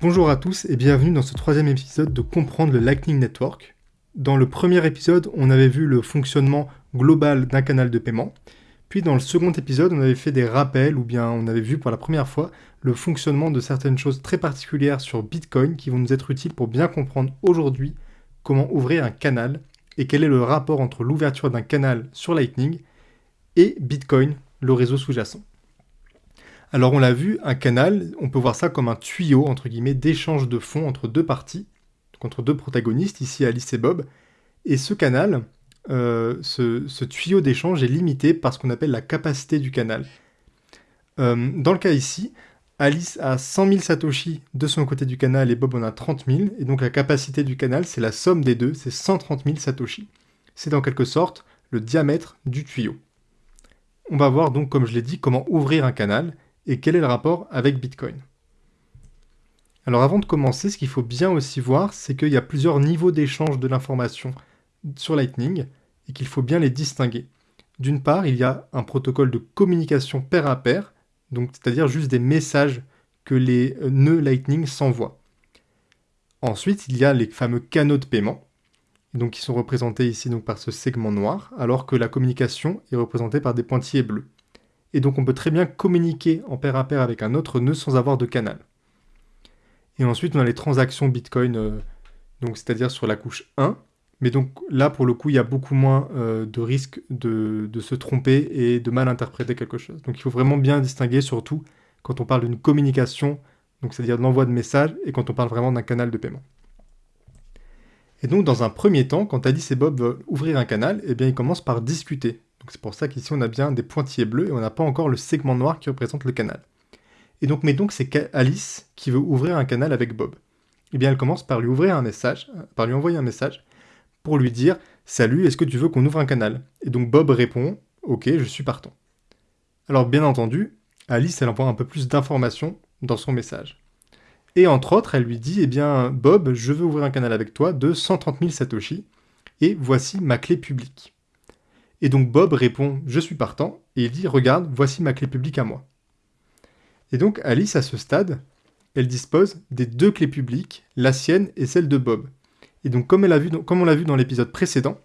Bonjour à tous et bienvenue dans ce troisième épisode de Comprendre le Lightning Network. Dans le premier épisode, on avait vu le fonctionnement global d'un canal de paiement. Puis dans le second épisode, on avait fait des rappels ou bien on avait vu pour la première fois le fonctionnement de certaines choses très particulières sur Bitcoin qui vont nous être utiles pour bien comprendre aujourd'hui comment ouvrir un canal et quel est le rapport entre l'ouverture d'un canal sur Lightning et Bitcoin, le réseau sous-jacent. Alors on l'a vu, un canal, on peut voir ça comme un tuyau, entre guillemets, d'échange de fonds entre deux parties, entre deux protagonistes, ici Alice et Bob. Et ce canal, euh, ce, tuyau d'échange est limité par ce qu'on appelle la capacité du canal. Euh, dans le cas ici, Alice a 100 000 Satoshi de son côté du canal et Bob en a 30 000, et donc la capacité du canal, c'est la somme des deux, c'est 130 000 Satoshi. C'est en quelque sorte le diamètre du tuyau. On va voir donc, comme je l'ai dit, comment ouvrir un canal, et quel est le rapport avec Bitcoin? Alors avant de commencer, ce qu'il faut bien aussi voir, c'est qu'il y a plusieurs niveaux d'échange de l'information sur Lightning et qu'il faut bien les distinguer. D'une part, il y a un protocole de communication pair à pair, donc c'est-à-dire juste des messages que les nœuds Lightning s'envoient. Ensuite, il y a les fameux canaux de paiement, donc qui sont représentés ici donc par ce segment noir, alors que la communication est représentée par des pointillés bleus et donc on peut très bien communiquer en pair à pair avec un autre nœud sans avoir de canal. Et ensuite on a les transactions Bitcoin, euh, c'est-à-dire sur la couche 1, mais donc là pour le coup il y a beaucoup moins euh, de risque de, se tromper et de mal interpréter quelque chose. Donc il faut vraiment bien distinguer surtout quand on parle d'une communication, c'est-à-dire de l'envoi de messages, et quand on parle vraiment d'un canal de paiement. Et donc dans un premier temps, quand Alice et Bob veulent ouvrir un canal, eh bien ils commencent par discuter c'est pour ça qu'ici on a bien des pointillés bleus et on n'a pas encore le segment noir qui représente le canal. Et donc, mais donc c'est Alice qui veut ouvrir un canal avec Bob. Eh bien, elle commence par lui ouvrir un message, par lui envoyer un message pour lui dire Salut, est-ce que tu veux qu'on ouvre un canal? Et donc Bob répond Ok, je suis partant. Alors, bien entendu, Alice, elle envoie un peu plus d'informations dans son message. Et entre autres, elle lui dit Eh bien, Bob, je veux ouvrir un canal avec toi de 130 000 Satoshi, et voici ma clé publique. Et donc Bob répond Je suis partant, et il dit Regarde, voici ma clé publique à moi. Et donc Alice, à ce stade, elle dispose des deux clés publiques, la sienne et celle de Bob. Et donc comme, on l'a vu dans l'épisode précédent,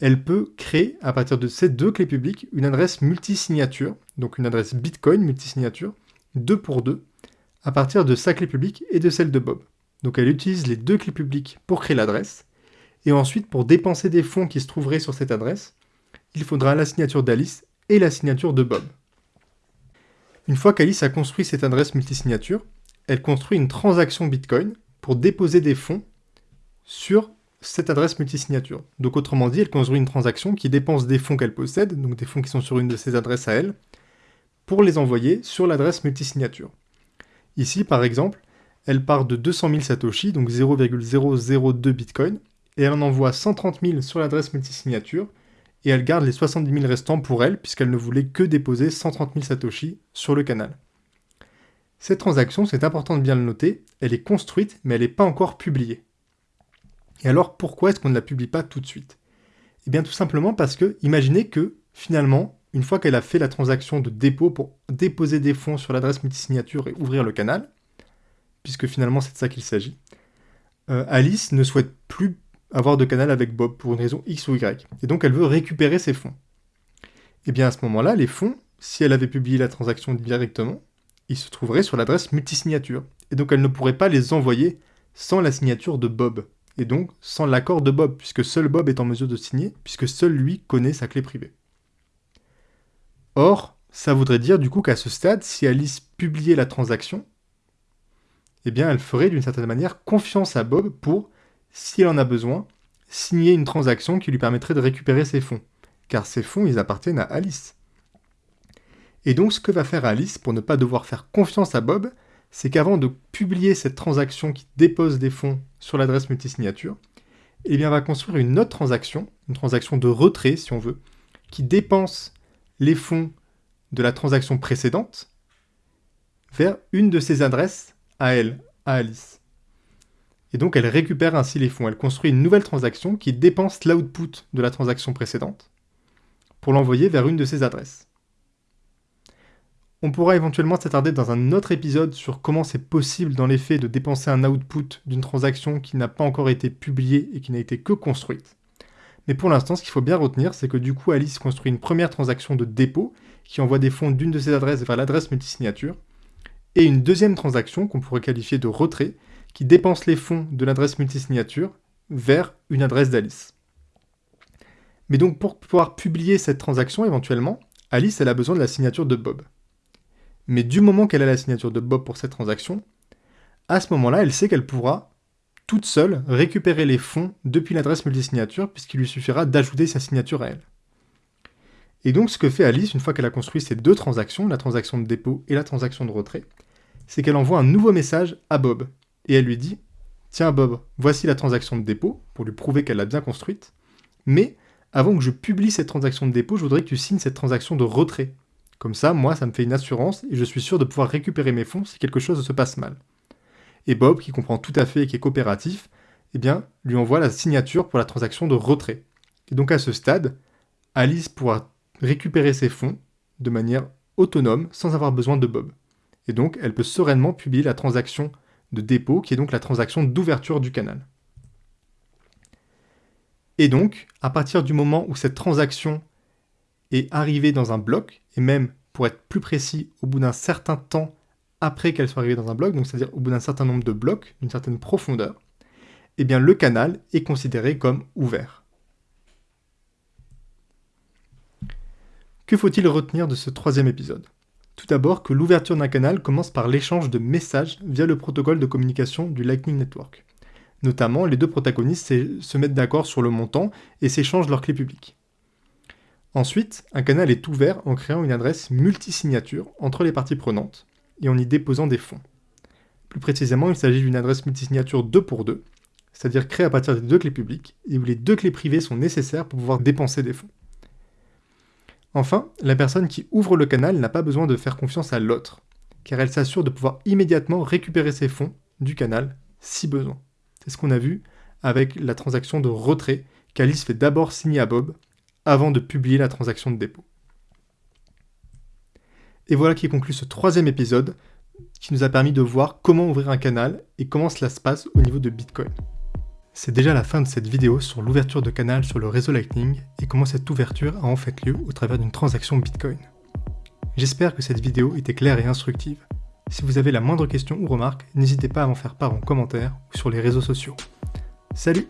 elle peut créer à partir de ces deux clés publiques une adresse multisignature, donc une adresse Bitcoin multisignature, deux pour deux, à partir de sa clé publique et de celle de Bob. Donc elle utilise les deux clés publiques pour créer l'adresse, et ensuite pour dépenser des fonds qui se trouveraient sur cette adresse, il faudra la signature d'Alice et la signature de Bob. Une fois qu'Alice a construit cette adresse multisignature, elle construit une transaction Bitcoin pour déposer des fonds sur cette adresse multisignature. Donc autrement dit, elle construit une transaction qui dépense des fonds qu'elle possède, donc des fonds qui sont sur une de ses adresses à elle, pour les envoyer sur l'adresse multisignature. Ici, par exemple, elle part de 200 000 Satoshi, donc 0,002 Bitcoin, et elle en envoie 130 000 sur l'adresse multisignature, et elle garde les 70 000 restants pour elle, puisqu'elle ne voulait que déposer 130 000 Satoshi sur le canal. Cette transaction, c'est important de bien le noter, elle est construite, mais elle n'est pas encore publiée. Et alors, pourquoi est-ce qu'on ne la publie pas tout de suite? Eh bien, tout simplement parce que, imaginez que, finalement, une fois qu'elle a fait la transaction de dépôt pour déposer des fonds sur l'adresse multisignature et ouvrir le canal, puisque finalement c'est de ça qu'il s'agit, euh, Alice ne souhaite plus avoir de canal avec Bob pour une raison X ou Y. Et donc elle veut récupérer ses fonds. Et eh bien à ce moment-là, les fonds, si elle avait publié la transaction directement, ils se trouveraient sur l'adresse multisignature. Et donc elle ne pourrait pas les envoyer sans la signature de Bob. Et donc sans l'accord de Bob, puisque seul Bob est en mesure de signer, puisque seul lui connaît sa clé privée. Or, ça voudrait dire du coup qu'à ce stade, si Alice publiait la transaction, eh bien elle ferait d'une certaine manière confiance à Bob pour s'il en a besoin, signer une transaction qui lui permettrait de récupérer ses fonds, car ces fonds, ils appartiennent à Alice. Et donc ce que va faire Alice pour ne pas devoir faire confiance à Bob, c'est qu'avant de publier cette transaction qui dépose des fonds sur l'adresse multisignature, eh bien, va construire une autre transaction, une transaction de retrait si on veut, qui dépense les fonds de la transaction précédente vers une de ses adresses à elle, à Alice. Et donc elle récupère ainsi les fonds. Elle construit une nouvelle transaction qui dépense l'output de la transaction précédente pour l'envoyer vers une de ses adresses. On pourra éventuellement s'attarder dans un autre épisode sur comment c'est possible dans les faits de dépenser un output d'une transaction qui n'a pas encore été publiée et qui n'a été que construite. Mais pour l'instant, ce qu'il faut bien retenir, c'est que du coup, Alice construit une première transaction de dépôt qui envoie des fonds d'une de ses adresses vers l'adresse multisignature, et une deuxième transaction qu'on pourrait qualifier de retrait qui dépense les fonds de l'adresse multisignature vers une adresse d'Alice. Mais donc pour pouvoir publier cette transaction éventuellement, Alice elle a besoin de la signature de Bob. Mais du moment qu'elle a la signature de Bob pour cette transaction, à ce moment-là, elle sait qu'elle pourra toute seule récupérer les fonds depuis l'adresse multisignature puisqu'il lui suffira d'ajouter sa signature à elle. Et donc ce que fait Alice une fois qu'elle a construit ces deux transactions, la transaction de dépôt et la transaction de retrait, c'est qu'elle envoie un nouveau message à Bob et elle lui dit Tiens Bob, voici la transaction de dépôt, pour lui prouver qu'elle l'a bien construite, mais avant que je publie cette transaction de dépôt, je voudrais que tu signes cette transaction de retrait. Comme ça, moi, ça me fait une assurance et je suis sûr de pouvoir récupérer mes fonds si quelque chose se passe mal. Et Bob, qui comprend tout à fait et qui est coopératif, eh bien, lui envoie la signature pour la transaction de retrait. Et donc à ce stade, Alice pourra récupérer ses fonds de manière autonome sans avoir besoin de Bob. Et donc, elle peut sereinement publier la transaction de dépôt, qui est donc la transaction d'ouverture du canal. Et donc, à partir du moment où cette transaction est arrivée dans un bloc, et même pour être plus précis, au bout d'un certain temps après qu'elle soit arrivée dans un bloc, donc c'est-à-dire au bout d'un certain nombre de blocs, d'une certaine profondeur, eh bien le canal est considéré comme ouvert. Que faut-il retenir de ce troisième épisode? Tout d'abord que l'ouverture d'un canal commence par l'échange de messages via le protocole de communication du Lightning Network. Notamment, les deux protagonistes se mettent d'accord sur le montant et s'échangent leurs clés publiques. Ensuite, un canal est ouvert en créant une adresse multisignature entre les parties prenantes et en y déposant des fonds. Plus précisément, il s'agit d'une adresse multisignature 2 pour 2, c'est-à-dire créée à partir des deux clés publiques et où les deux clés privées sont nécessaires pour pouvoir dépenser des fonds. Enfin, la personne qui ouvre le canal n'a pas besoin de faire confiance à l'autre, car elle s'assure de pouvoir immédiatement récupérer ses fonds du canal si besoin. C'est ce qu'on a vu avec la transaction de retrait qu'Alice fait d'abord signer à Bob avant de publier la transaction de dépôt. Et voilà qui conclut ce troisième épisode qui nous a permis de voir comment ouvrir un canal et comment cela se passe au niveau de Bitcoin. C'est déjà la fin de cette vidéo sur l'ouverture de canal sur le réseau Lightning et comment cette ouverture a en fait lieu au travers d'une transaction Bitcoin. J'espère que cette vidéo était claire et instructive. Si vous avez la moindre question ou remarque, n'hésitez pas à m'en faire part en commentaire ou sur les réseaux sociaux. Salut